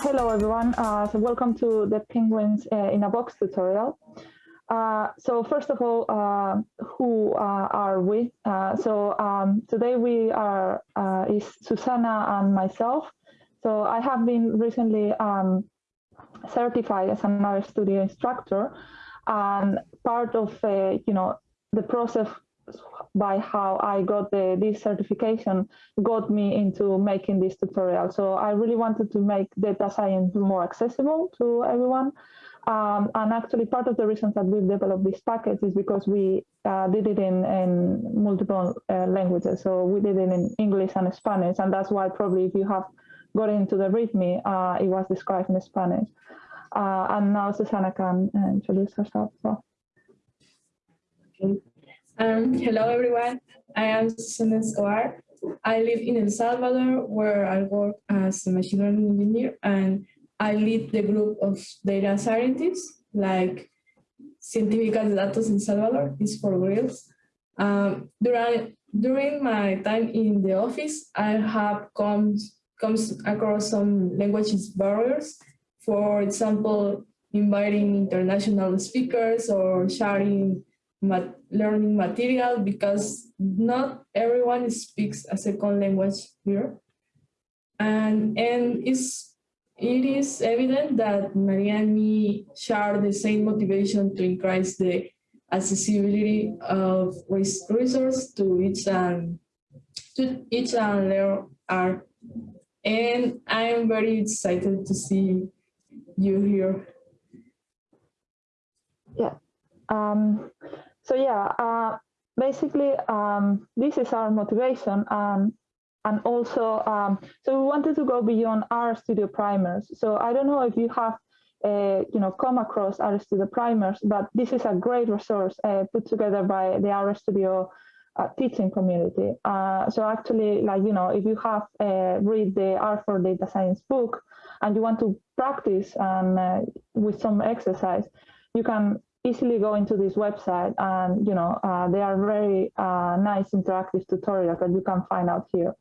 Hello everyone, uh, so welcome to the Penguins uh, in a Box tutorial. Uh, so first of all, uh, who uh, are we? Uh, so um, today we are, is Susanna and myself. So I have been recently um, certified as an RStudio instructor and part of, you know, the process by how I got the, this certification got me into making this tutorial. So I really wanted to make data science more accessible to everyone. Um, and actually part of the reasons that we've developed this package is because we uh, did it in, in multiple uh, languages. So we did it in English and Spanish. And that's why probably if you have got into the README, uh, it was described in Spanish. Uh, and now Susanna can uh, introduce herself. So. Um, hello, everyone. I am Susana Escobar. I live in El Salvador, where I work as a machine learning engineer, and I lead the group of data scientists, like Científicas de Datos El Salvador, is for reals. Um, during, during my time in the office, I have come comes across some languages barriers. For example, inviting international speakers or sharing mat learning material because not everyone speaks a second language here. And, and it's, it is evident that Maria and me share the same motivation to increase the accessibility of resources to each and to each and their art. And I am very excited to see you here. Yeah. Um, so yeah, uh, basically um, this is our motivation um, and also um, so we wanted to go beyond RStudio primers. So I don't know if you have uh, you know come across RStudio primers, but this is a great resource uh, put together by the RStudio uh, teaching community. Uh, so actually, like you know, if you have uh, read the R for Data Science book and you want to practice and uh, with some exercise, you can easily go into this website and you know uh, they are very uh, nice interactive tutorials that you can find out here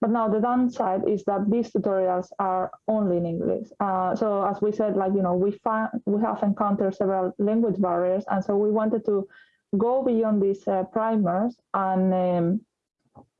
but now the downside is that these tutorials are only in english uh, so as we said like you know we find we have encountered several language barriers and so we wanted to go beyond these uh, primers and um,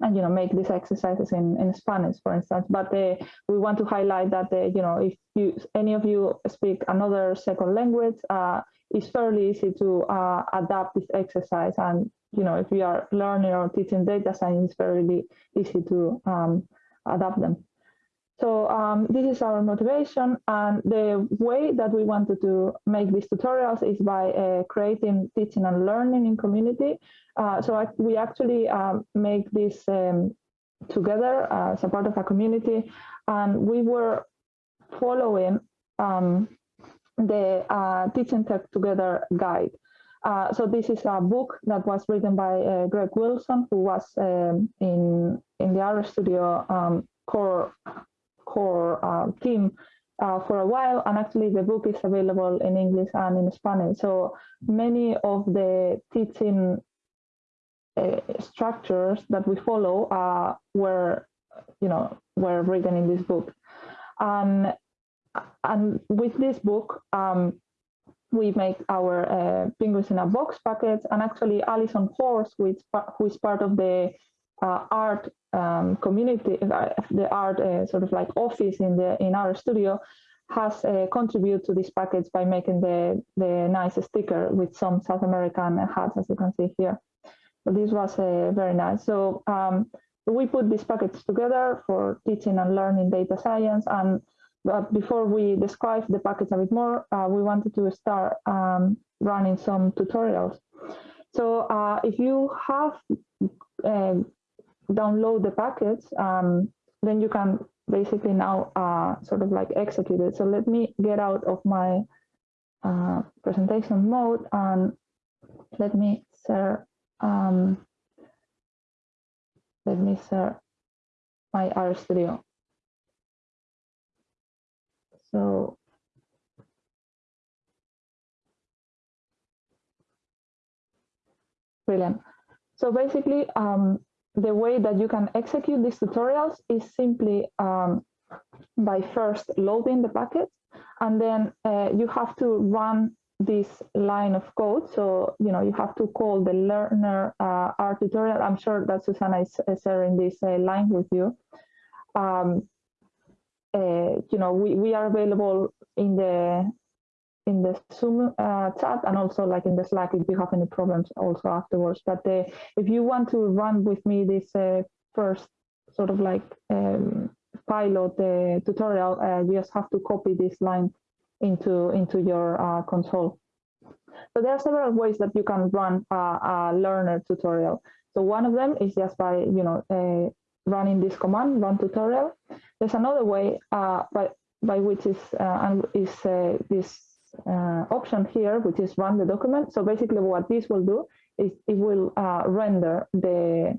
and you know make these exercises in, in Spanish, for instance. But uh, we want to highlight that uh, you know if you any of you speak another second language, uh, it's fairly easy to uh, adapt this exercise. And you know if you are learning or teaching data science, it's very easy to um, adapt them. So um, this is our motivation and the way that we wanted to make these tutorials is by uh, creating teaching and learning in community. Uh, so I, we actually um, make this um, together as a part of a community and we were following um, the uh, Teaching Tech Together guide. Uh, so this is a book that was written by uh, Greg Wilson, who was um, in in the RStudio um, core core uh, team uh, for a while, and actually the book is available in English and in Spanish. So many of the teaching uh, structures that we follow were, you know, were written in this book. And and with this book, um, we make our uh, Penguins in a Box packets, and actually Allison Horst, who is, who is part of the uh, art um, community, uh, the art uh, sort of like office in the in RStudio, has uh, contributed to this package by making the the nice sticker with some South American hats, as you can see here. So this was uh, very nice. So um, we put these packets together for teaching and learning data science. And but before we describe the package a bit more, uh, we wanted to start um, running some tutorials. So uh, if you have download the package, um, then you can basically now uh, sort of like execute it. So let me get out of my uh, presentation mode and let me share um, let me share my RStudio. So brilliant. So basically, um, the way that you can execute these tutorials is simply um, by first loading the package, and then uh, you have to run this line of code. So, you know, you have to call the learnr uh, R tutorial. I'm sure that Susanna is, is sharing this uh, line with you. Um, uh, you know, we, we are available in the in the Zoom uh, chat and also like in the Slack if you have any problems also afterwards. But uh, if you want to run with me this uh, first sort of like um, pilot uh, tutorial, uh, you just have to copy this line into into your console. So there are several ways that you can run a, a learnr tutorial. So one of them is just by you know running this command, run tutorial. There's another way by by which is and is this uh, option here, which is run the document. So basically what this will do is it will uh, render the,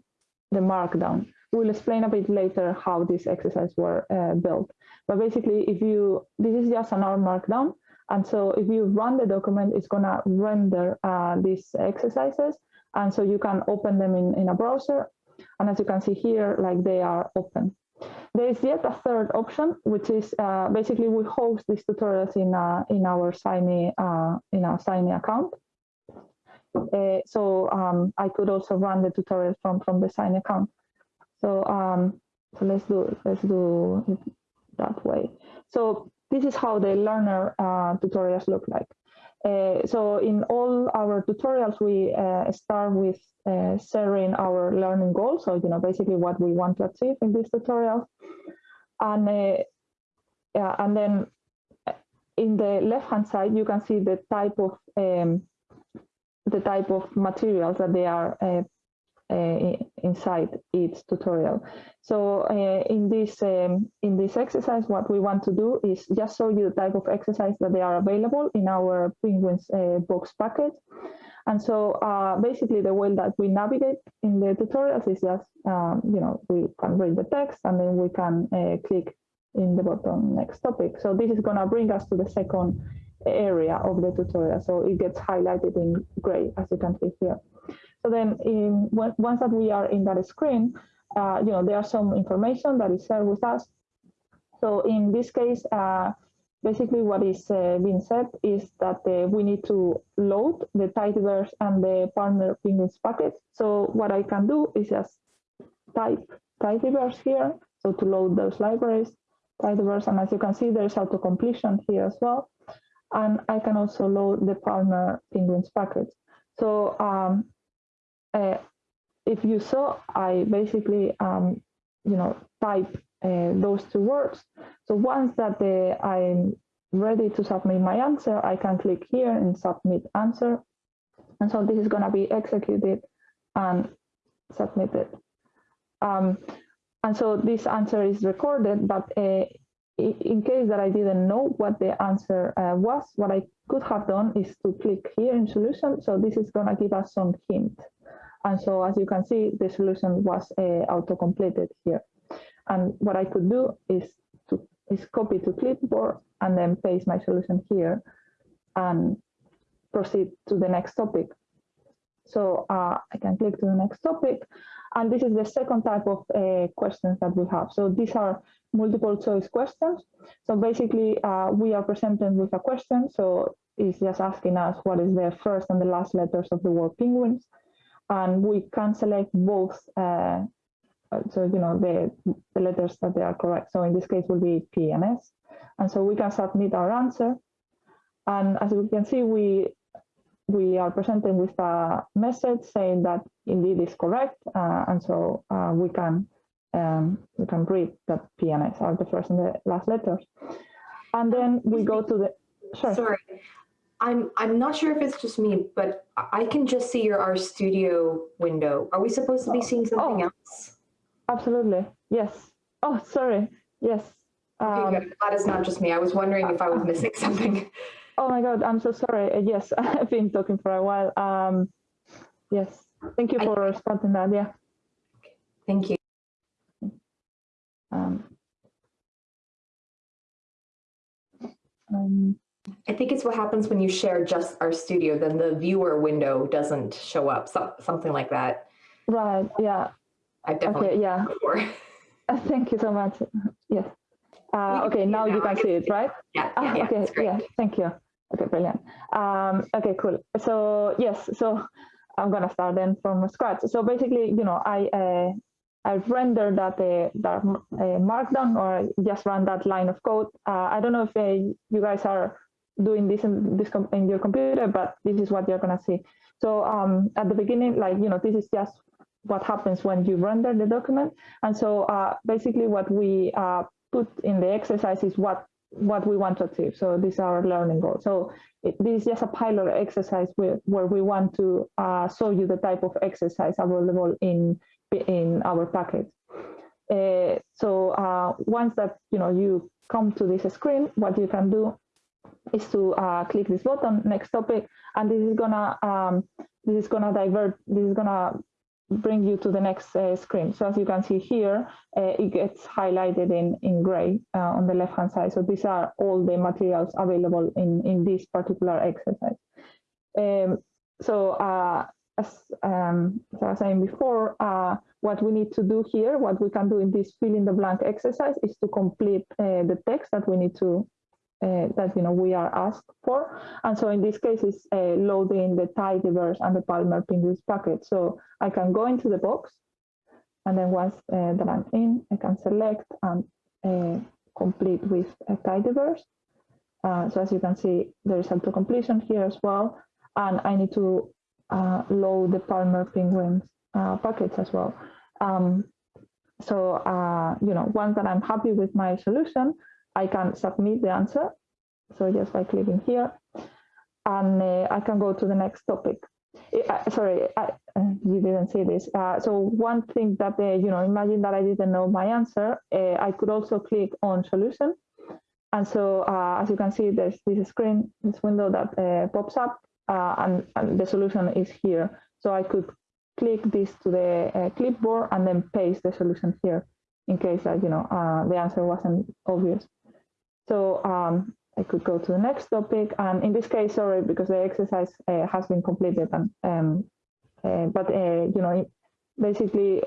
the markdown. We'll explain a bit later how this exercise were uh, built. But basically, if you, this is just an R markdown. And so if you run the document, it's gonna render uh, these exercises. And so you can open them in, in a browser. And as you can see here, like they are open. There is yet a third option, which is uh, basically we host these tutorials in uh, in our Shiny uh, in our Shiny account. Uh, so um, I could also run the tutorials from from the Shiny account. So um, so let's do let's do it that way. So this is how the learnr uh, tutorials look like. Uh, so in all our tutorials, we uh, start with uh, sharing our learning goals. So, you know, basically what we want to achieve in this tutorial. And, uh, yeah, and then in the left-hand side, you can see the type of um, the type of materials that they are uh, uh, inside each tutorial. So uh, in this um, in this exercise, what we want to do is just show you the type of exercise that they are available in our Penguins uh, box package. And so basically the way that we navigate in the tutorials is just, um, you know, we can read the text and then we can click in the bottom next topic. So this is going to bring us to the second area of the tutorial. So it gets highlighted in gray, as you can see here. So then in, once that we are in that screen, uh, you know, there's some information that is shared with us. So in this case, uh, basically what is uh, being said is that uh, we need to load the tidyverse and the Palmer Penguins package. So what I can do is just type tidyverse here. So to load those libraries, tidyverse, and as you can see, there's auto completion here as well. And I can also load the Palmer Penguins package. So um, uh, if you saw, I basically, um, you know, type uh, those two words. So once that uh, I'm ready to submit my answer, I can click here and submit answer. And so this is going to be executed and submitted. Um, and so this answer is recorded, but uh, in case that I didn't know what the answer uh, was, what I could have done is to click here in solution. So this is going to give us some hint. And so as you can see, the solution was uh, auto-completed here. And what I could do is to is copy to clipboard and then paste my solution here and proceed to the next topic. So uh, I can click to the next topic. And this is the second type of uh, questions that we have. So these are multiple choice questions. So basically, uh, we are presented with a question. So it's just asking us what is the first and the last letters of the word penguins and we can select both uh, so you know the, the letters that they are correct. So in this case will be p and s. And so we can submit our answer. And as we can see we we are presented with a message saying that indeed is correct uh, and so uh, we can um, we can read that p and s are the first and the last letters. And then we go to the sure. sorry I'm I'm not sure if it's just me, but I can just see your RStudio window. Are we supposed to be seeing something oh, else? Absolutely. Yes. Oh, sorry. Yes. Okay, um, good. Glad it's not just me. I was wondering if I was missing something. Oh my God, I'm so sorry. Uh, yes, I've been talking for a while. Um, yes. Thank you for I, responding that. Yeah. Thank you. Um, um, I think it's what happens when you share just RStudio, then the viewer window doesn't show up, so, something like that. Right. Yeah. I've definitely Okay. Yeah. before. Thank you so much. Yes. Uh, okay. Now you can see it, right? Yeah, Ah, yeah, yeah, okay, yeah, thank you. Okay, brilliant. Um, okay, cool. So yes, so I'm gonna start then from scratch. So basically, you know, I uh, I rendered that uh, that uh, markdown or just run that line of code. Uh, I don't know if uh, you guys are doing this in this in your computer, but this is what you're gonna see. So um, at the beginning, like you know, this is just what happens when you render the document. And so uh, basically, what we uh, put in the exercise is what what we want to achieve. So these are our learning goals. So it, this is just a pilot exercise where, where we want to uh, show you the type of exercise available in in our package. Uh, so uh, once that you know you come to this screen, what you can do is to uh, click this button, next topic, and this is gonna um, this is gonna divert. This is gonna bring you to the next uh, screen. So as you can see here, uh, it gets highlighted in, in gray uh, on the left-hand side. So these are all the materials available in, in this particular exercise. Um, so uh, as, um, as I was saying before, uh, what we need to do here, what we can do in this fill in the blank exercise is to complete uh, the text that we need to uh, that you know we are asked for. And so in this case, it's uh, loading the tidyverse and the Palmer Penguins packet. So I can go into the box, and then once uh, that I'm in, I can select and uh, complete with a tidyverse. Uh, so as you can see, there is auto completion here as well, and I need to uh, load the Palmer Penguins packets as well. Um, so you know, once that I'm happy with my solution, I can submit the answer. So just by clicking here, and uh, I can go to the next topic. Uh, sorry, I, uh, you didn't see this. Uh, so one thing that, uh, you know, imagine that I didn't know my answer. Uh, I could also click on solution. And so uh, as you can see, there's this screen, this window that pops up and, and, the solution is here. So I could click this to the clipboard and then paste the solution here in case that, you know, the answer wasn't obvious. So um, I could go to the next topic. And in this case, sorry, because the exercise uh, has been completed. And, um, uh, but, uh, you know, basically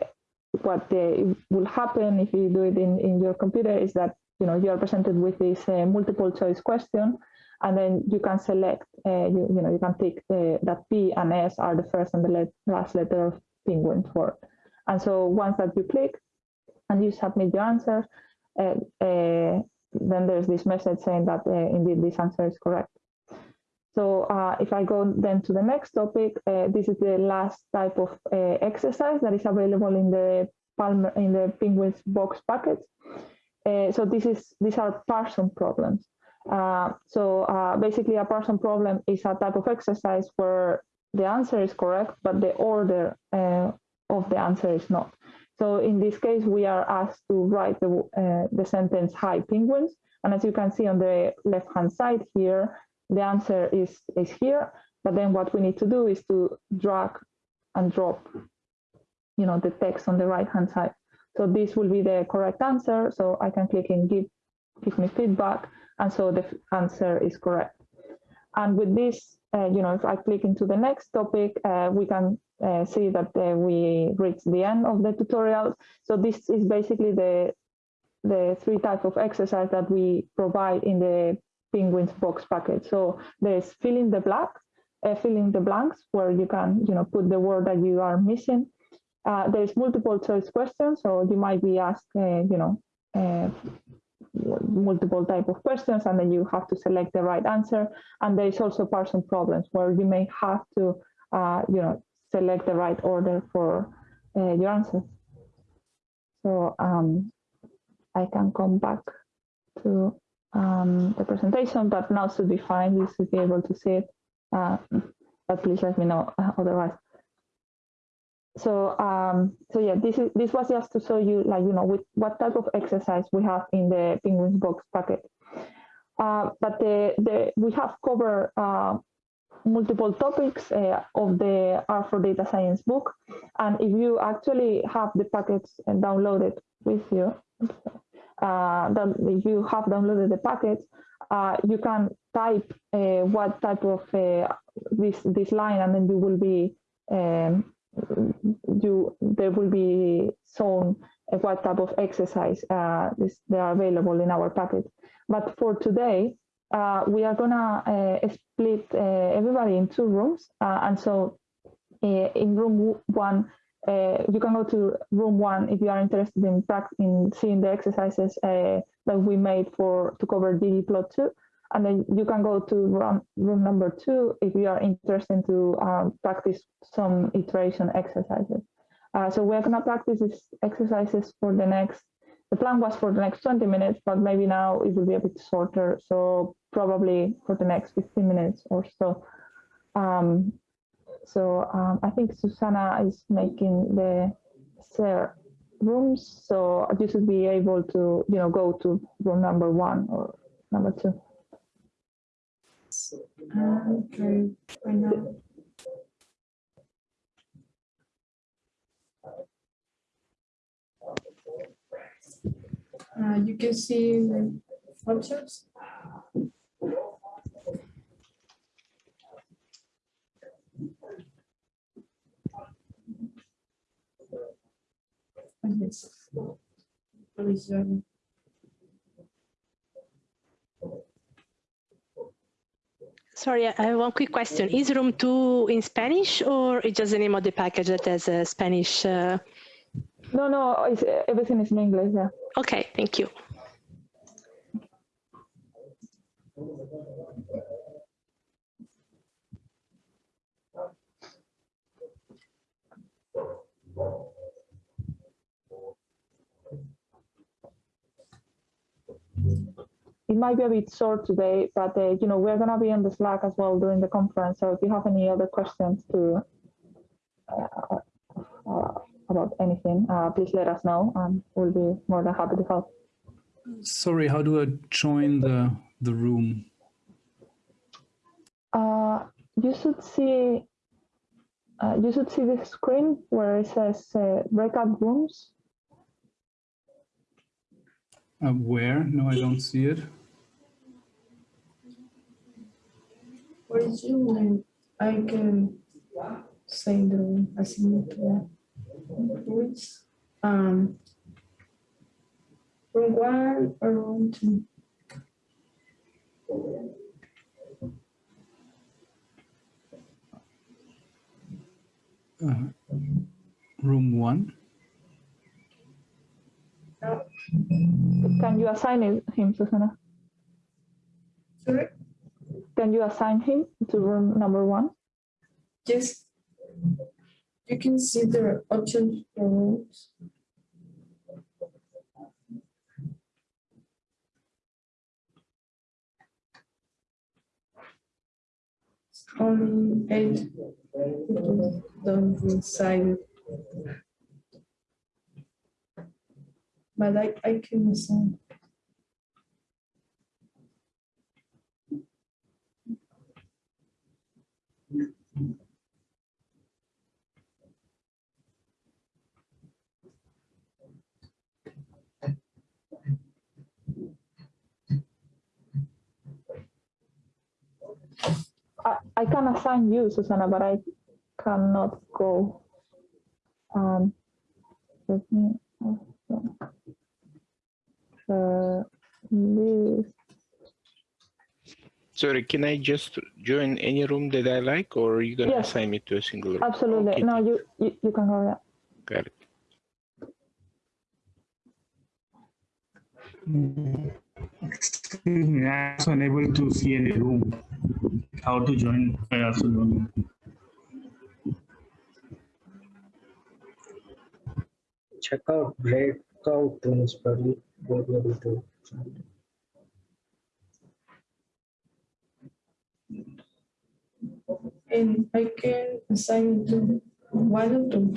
what will happen if you do it in, in your computer is that, you know, you are presented with this uh, multiple choice question. And then you can select, uh, you, you know, you can pick uh, that P and S are the first and the let last letter of penguin's word. And so once that you click and you submit your answer, then there's this message saying that uh, indeed this answer is correct. So uh, if I go then to the next topic, uh, this is the last type of exercise that is available in the Palmer in the Penguins box package. so this is these are parson problems. Uh, so uh, basically, a parson problem is a type of exercise where the answer is correct, but the order uh, of the answer is not. So in this case, we are asked to write the, uh, the sentence, hi penguins. And as you can see on the left-hand side here, the answer is, is here. But then what we need to do is to drag and drop, you know, the text on the right-hand side. So this will be the correct answer. So I can click and give, give me feedback. And so the answer is correct. And with this, uh, you know, if I click into the next topic, uh, we can uh, see that uh, we reached the end of the tutorial. So this is basically the the three type of exercise that we provide in the Penguins box package. So there's filling the blank, uh, filling the blanks where you can you know put the word that you are missing. There's multiple choice questions, so you might be asked you know multiple type of questions and then you have to select the right answer. And there is also parson problems where you may have to uh, you know select the right order for uh, your answers so um, I can come back to um, the presentation but now should be fine. You should be able to see it. Uh, but please let me know otherwise so um, so yeah this is this was just to show you like you know with what type of exercise we have in the penguins box packet. Uh, but the, the we have covered uh, multiple topics uh, of the R for Data Science book. And if you actually have the packets and downloaded with you uh, that if you have downloaded the packets uh, you can type uh, what type of this this line, and then you will be um, you there will be shown uh, what type of exercise uh, this, they are available in our package. But for today, uh, we are gonna uh, split uh, everybody in two rooms, uh, and so in room one, you can go to room one if you are interested in in seeing the exercises that we made for to cover ggplot2, and then you can go to room, room number two if you are interested to um, practice some iteration exercises. Uh, so we're gonna practice these exercises for the next, the plan was for the next 20 minutes, but maybe now it will be a bit shorter. So probably for the next 15 minutes or so. Um, so um, I think Susanna is making the share rooms, so you should be able to, you know, go to room number one or number two. Okay, right now. Uh, you can see the options. Yes. Provision. Sorry, I have one quick question. Is room two in Spanish or is just the name of the package that has a Spanish? Uh... No, no, it's, everything is in English. Yeah. Okay, thank you. It might be a bit short today, but uh, you know we're gonna be on the Slack as well during the conference. So if you have any other questions to uh, uh, about anything, uh, please let us know, and we'll be more than happy to help. Sorry, how do I join the the room? Uh, you should see uh, you should see the screen where it says breakout rooms. Uh, where? No, I don't see it. What is you? I can send the assignment which um from one or room two. Uh, room one. Can you assign it, him, Susanna? Sorry? Can you assign him to room number one? Yes. You can see the options for rooms. Only eight don't decide but I, I can listen. I, can assign you, Susanna, but I cannot go. Um, let me. Uh, Sorry, can I just join any room that I like, or are you gonna yes. assign me to a single room? Absolutely. Okay. No, you, you you can go. Yeah. Got it. Excuse me, I was unable to see any room. How to join? I also don't know. Check out breakout rooms, probably will be able to find. And I can assign to one or two.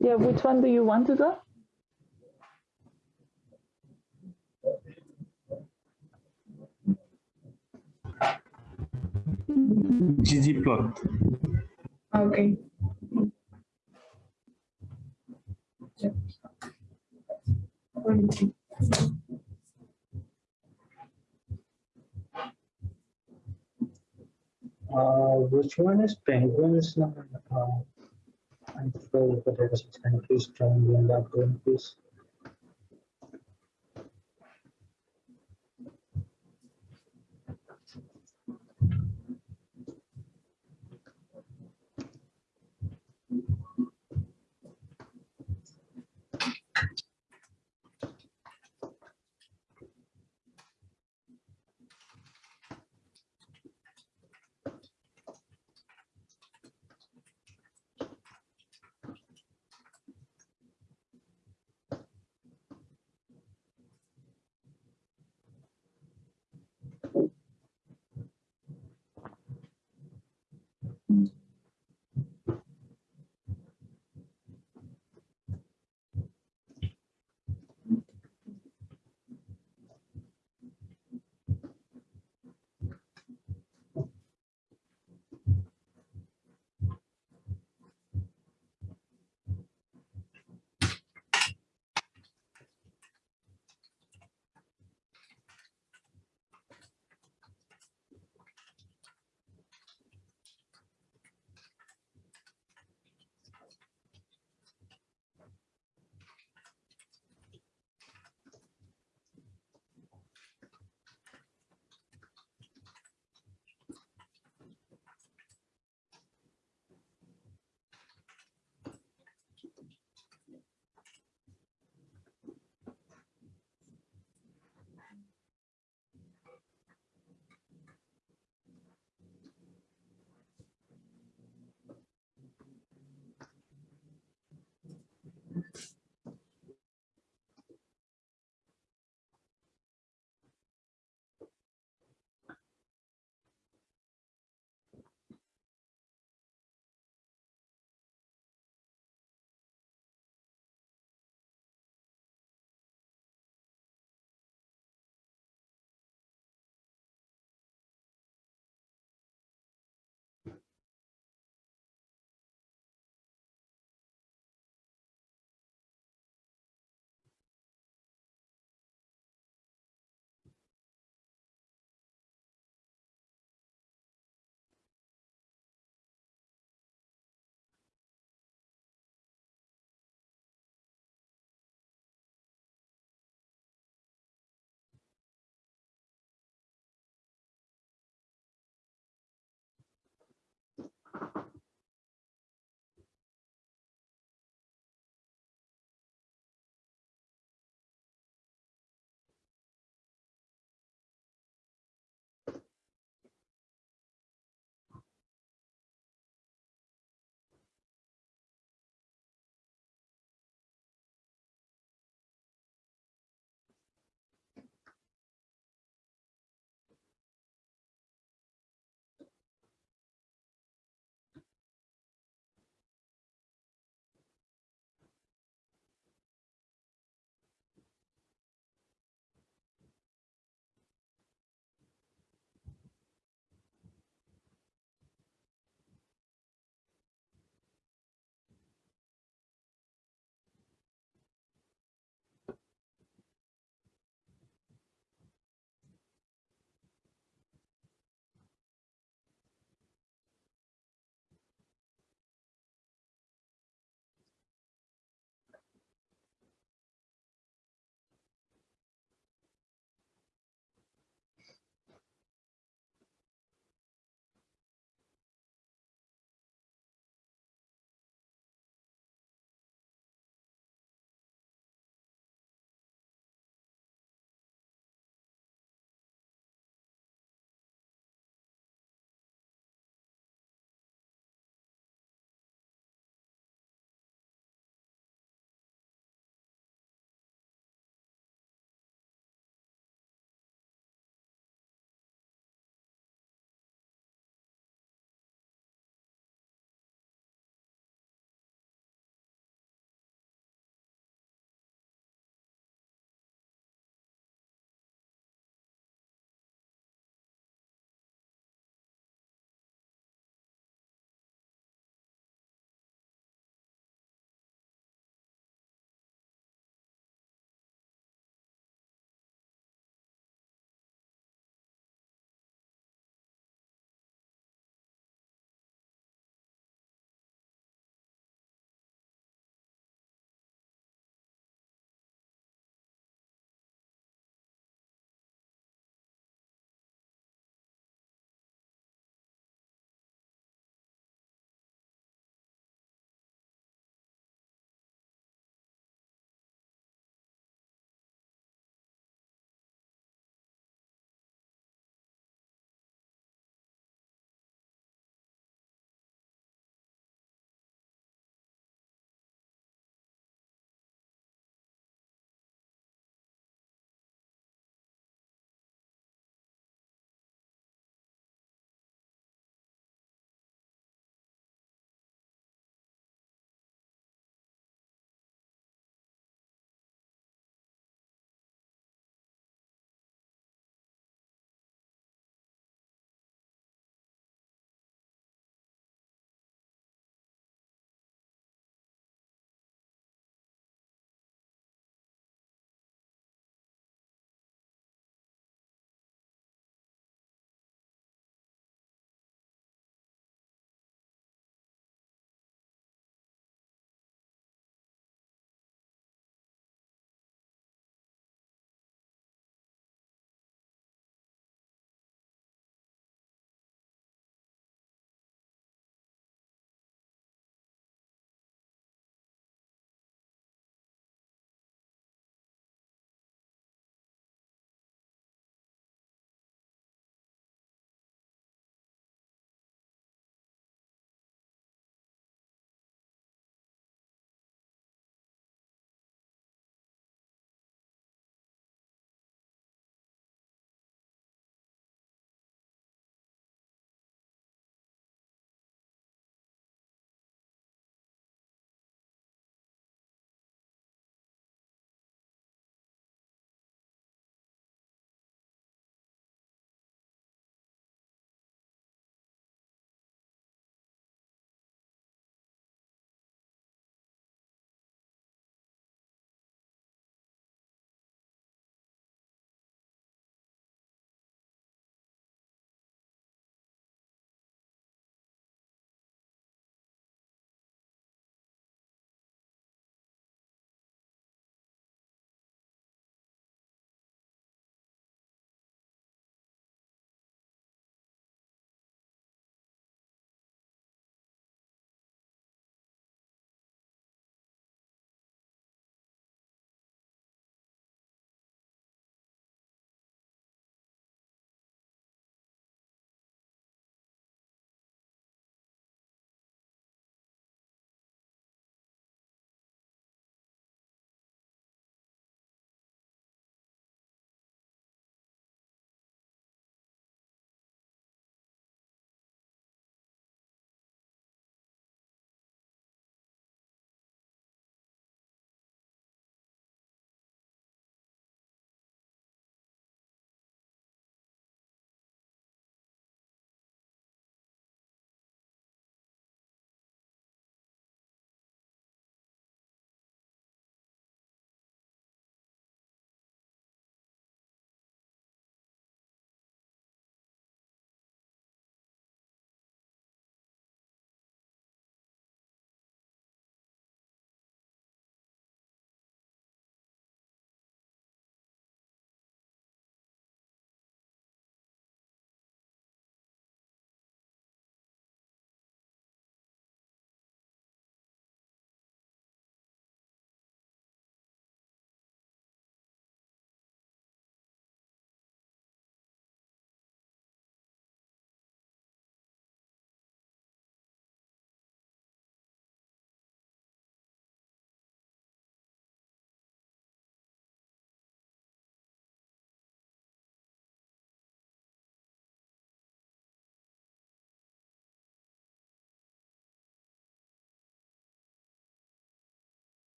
Yeah, which one do you want to do? ggplot. Okay. Yep. Uh, which one is penguins? now? Uh, I forgot what it is. Can please join me in that room, please?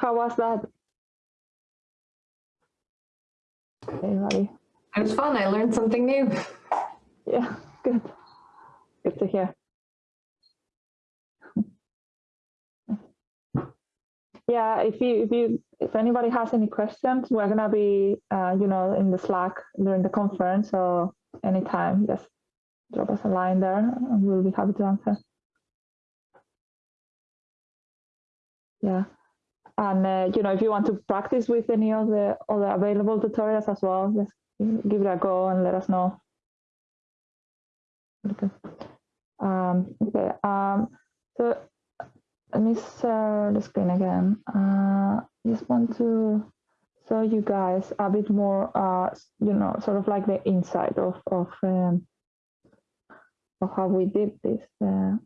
How was that? Anybody? It was fun. I learned something new. Yeah, good. Good to hear. Yeah, if you if you if anybody has any questions, we're gonna be uh, you know in the Slack during the conference, so anytime just drop us a line there, and we'll be happy to answer. Yeah, and uh, you know if you want to practice with any of the other available tutorials as well, just give it a go and let us know. Okay. Um, okay. Um, so let me share the screen again. Uh, just want to show you guys a bit more, uh, you know, sort of like the inside of of um, of how we did these uh,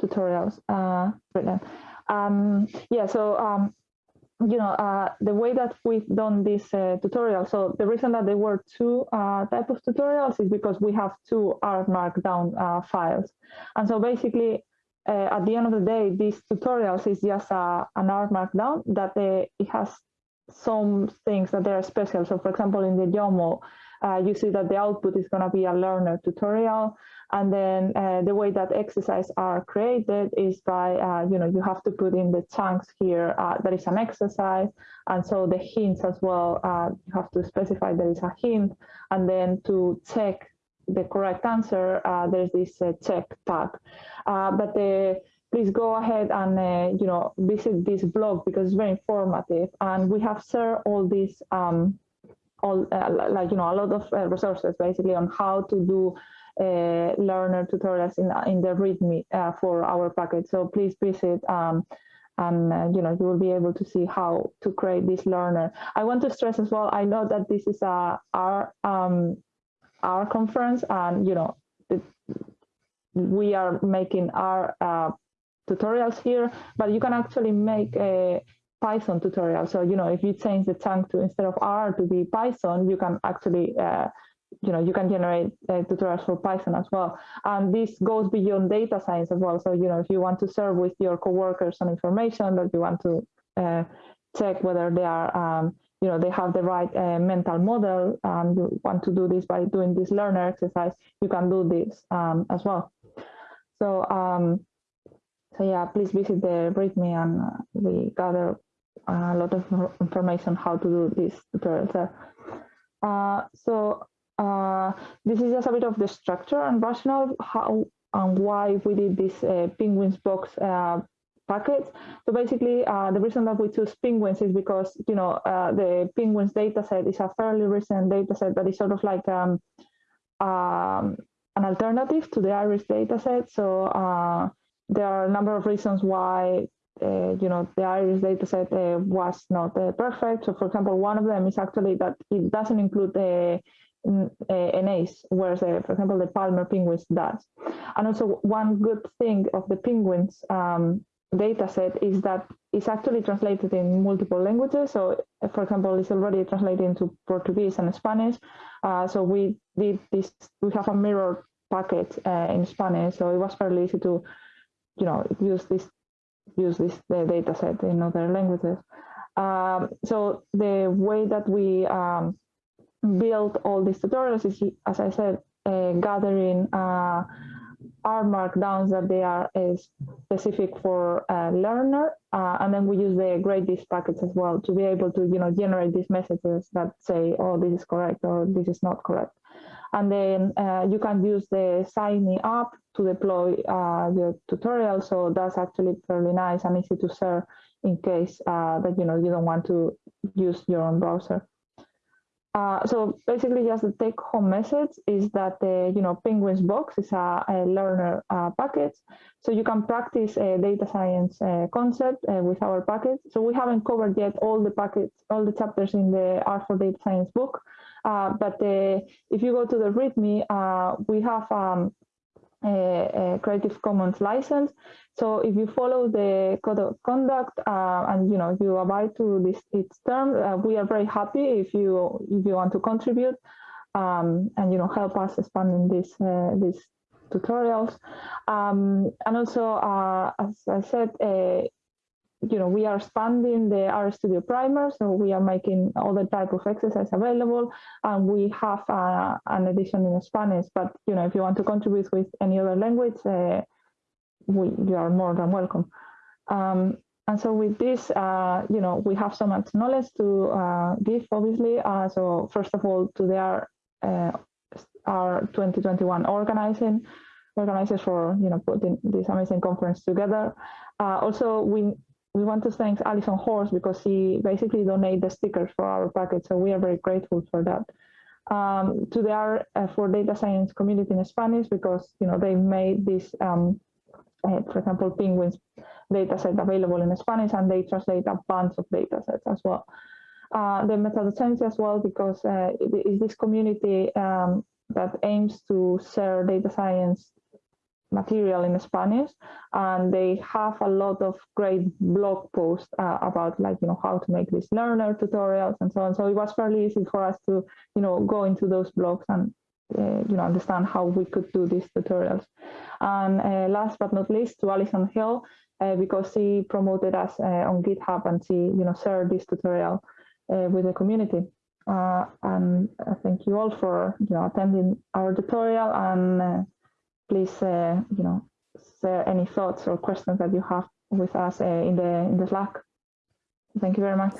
tutorials. Uh. Um, yeah. So um, you know, uh, the way that we've done this uh, tutorial, so the reason that there were two uh, type of tutorials is because we have two R Markdown uh, files. And so basically, uh, at the end of the day, these tutorials is just a, an R Markdown that uh, it has some things that they are special. So for example, in the YAML, you see that the output is going to be a learnr tutorial. And then uh, the way that exercises are created is by, uh, you know, you have to put in the chunks here uh, that is an exercise. And so the hints as well, uh, you have to specify there is a hint. And then to check the correct answer, uh, there's this uh, check tag. but the, please go ahead and, you know, visit this blog because it's very informative. And we have shared all these, um, all like, you know, a lot of resources basically on how to do uh, learnr tutorials in, in the README uh, for our package. So please visit um, and uh, you know you will be able to see how to create this learnr. I want to stress as well. I know that this is a our um, our conference, and you know it, we are making our uh, tutorials here, but you can actually make a Python tutorial. So you know if you change the chunk to instead of R to be Python, you can actually uh, you know, you can generate uh, tutorials for Python as well. And this goes beyond data science as well. So, you know, if you want to serve with your coworkers some information that you want to uh, check whether they are, um, you know, they have the right uh, mental model and you want to do this by doing this learnr exercise, you can do this um, as well. So, um, so yeah, please visit the README and uh, we gather a lot of information how to do this tutorial there. Uh, so uh, this is just a bit of the structure and rationale how and why we did this uh, penguins box uh, packet. So basically, uh, the reason that we choose penguins is because you know uh, the penguins dataset is a fairly recent dataset that is sort of like um, um, an alternative to the iris dataset. So uh, there are a number of reasons why you know, the iris dataset was not perfect. So, for example, one of them is actually that it doesn't include the NAs, whereas, uh, for example, the Palmer penguins does. And also, one good thing of the penguins um, data set is that it's actually translated in multiple languages. So, for example, it's already translated into Portuguese and Spanish. Uh, so we did this. We have a mirror packet uh, in Spanish, so it was fairly easy to, you know, use this use this data set in other languages. Um, so the way that we um, build all these tutorials is, as I said, uh, gathering uh, R markdowns that they are uh, specific for a learnr, uh, and then we use the gradethis packets as well to be able to, you know, generate these messages that say, oh, this is correct or this is not correct. And then uh, you can use the Sign Me Up to deploy uh, your tutorial. So that's actually fairly nice and easy to share in case that, you know, you don't want to use your own browser. Uh, so basically, just the take-home message is that the you know Penguins box is a, a learnr uh, package, so you can practice a data science uh, concept uh, with our package. So we haven't covered yet all the packets, all the chapters in the R for Data Science book, uh, but uh, if you go to the README, we have um, a, a, Creative Commons license. So if you follow the code of conduct uh, and you know you abide to this its term, uh, we are very happy if you if you want to contribute um, and you know help us expanding these uh, these tutorials. Um, and also, uh, as I said, uh, you know, we are expanding the RStudio Primer, so we are making other type of exercise available, and we have uh, an edition in Spanish. But you know, if you want to contribute with any other language, uh, we you are more than welcome. Um, and so with this, uh, you know, we have so much knowledge to uh, give, obviously. Uh, so first of all, to their uh, our 2021 organizing organizers for you know putting this amazing conference together. Uh, also, we we want to thank Allison Horst because she basically donated the stickers for our package, so we are very grateful for that. Um, to the R uh, for data science community in Spanish because you know they made this, um, uh, for example, penguins data set available in Spanish, and they translate a bunch of data sets as well. Uh, the MetaDocencia as well because uh, it is this community um, that aims to share data science material in Spanish, and they have a lot of great blog posts uh, about like you know how to make these learnr tutorials and so on. So it was fairly easy for us to you know go into those blogs and uh, you know understand how we could do these tutorials. And uh, last but not least, to Alison Hill uh, because she promoted us uh, on GitHub and she you know shared this tutorial uh, with the community. and thank you all for you know attending our tutorial and please, uh, you know, share any thoughts or questions that you have with us uh, in the in the Slack. Thank you very much.